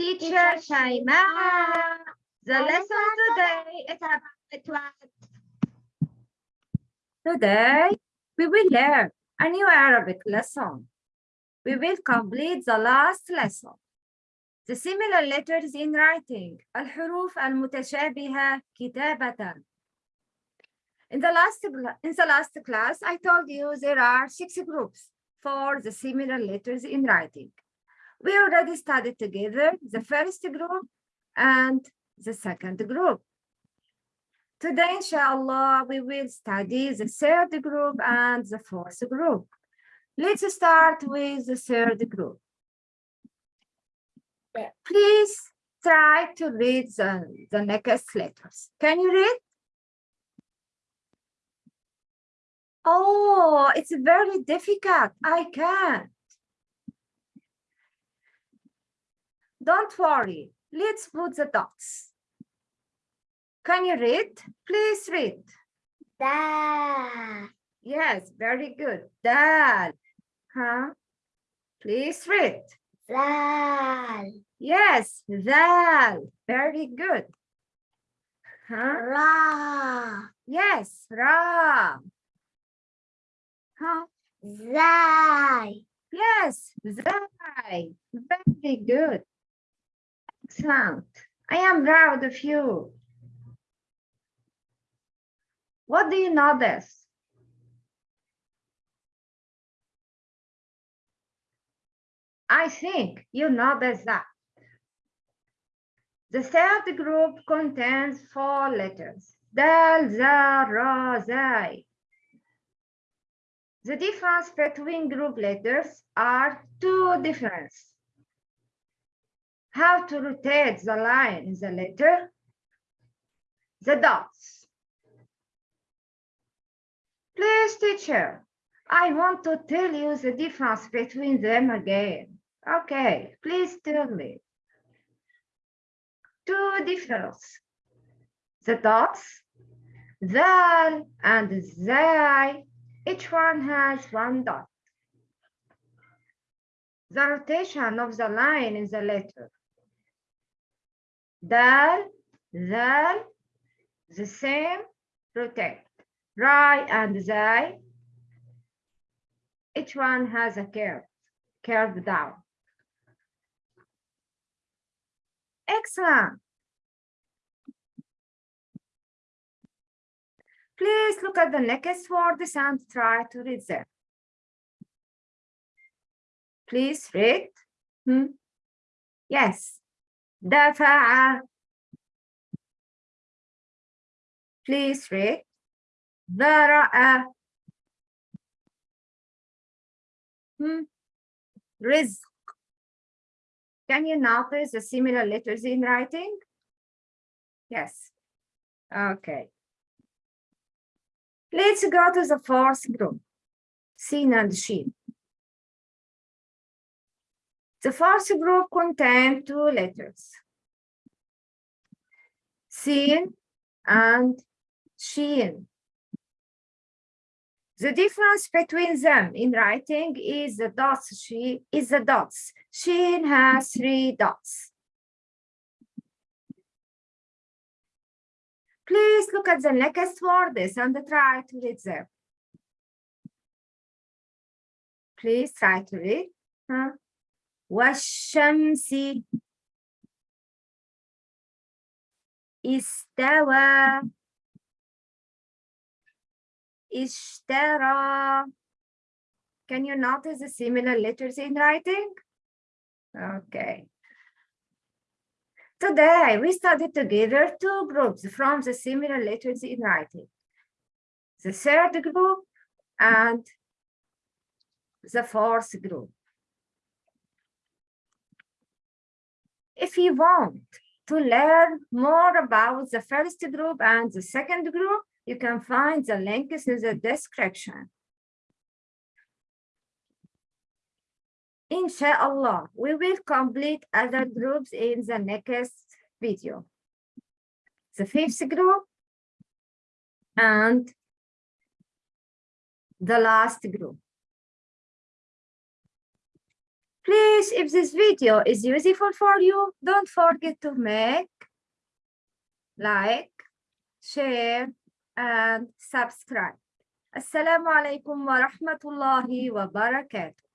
teacher Shaima. The lesson today is about what? Today, we will learn a new Arabic lesson. We will complete the last lesson. The similar letters in writing. الحروف المتشابهة كتابة. In the last in the last class, I told you there are six groups for the similar letters in writing. We already studied together the first group and the second group. Today, inshallah, we will study the third group and the fourth group. Let's start with the third group. Please try to read the, the next letters. Can you read? Oh, it's very difficult. I can't. Don't worry. Let's put the dots. Can you read? Please read. Da. Yes, very good. Dal. Huh? Please read. Zal. Yes, dal. Very good. Huh? Ra. Yes, ra. Huh? Zai. Yes, zai. Very good. Excellent. I am proud of you. What do you notice? I think you notice that. The third group contains four letters. Dal, zai. The difference between group letters are two differences. How to rotate the line in the letter, the dots. Please, teacher, I want to tell you the difference between them again. Okay, please tell me. Two differences. The dots, zal and zai, each one has one dot. The rotation of the line in the letter. Dal, zal, the same, protect. Rai and zai, each one has a curve, curve down. Excellent. Please look at the next words and try to read them. Please read. Hmm? Yes. دفع. Please read. ذرأ. Hmm? رزق. Can you notice the similar letters in writing? Yes. Okay. Let's go to the fourth group, Sin and Shin. The first group contains two letters, Sin and Shin. The difference between them in writing is the dots. She is the dots. Shin has three dots. Please look at the next words and try to read them. Please try to read. Huh? والشمس استوى اشترى Can you notice the similar letters in writing? Okay. Today, we studied together two groups from the similar letters in writing. The third group and the fourth group. If you want to learn more about the first group and the second group, you can find the links in the description. Inshallah, we will complete other groups in the next video. The fifth group and the last group. Please, if this video is useful for you, don't forget to make like, share, and subscribe. Assalamu alaikum wa rahmatullahi wa barakatuh.